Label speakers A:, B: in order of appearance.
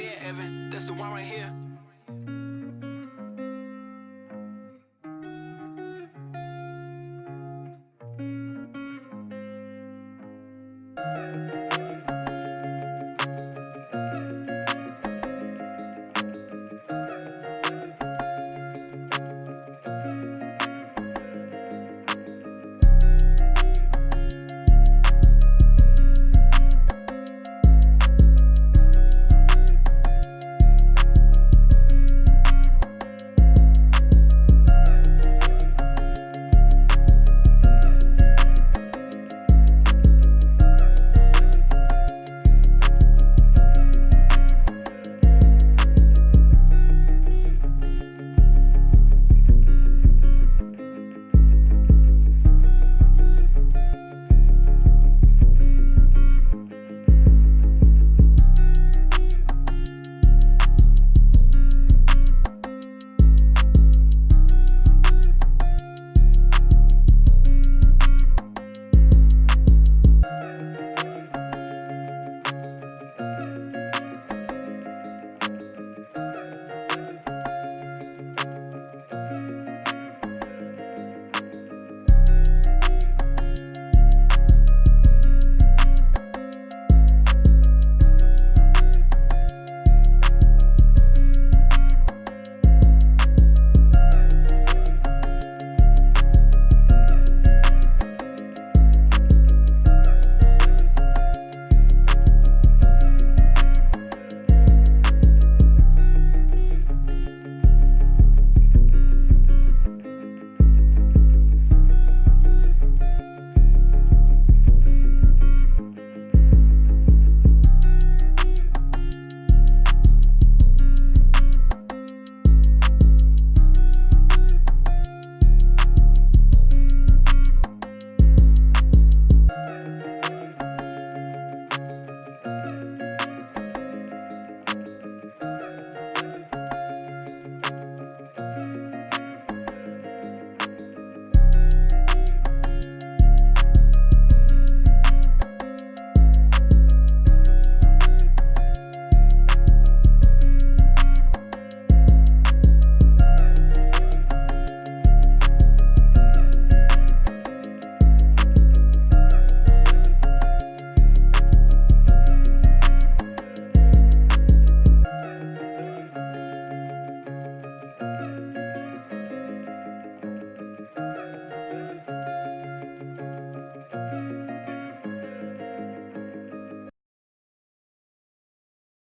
A: yeah, Evan, that's the one right here. Thank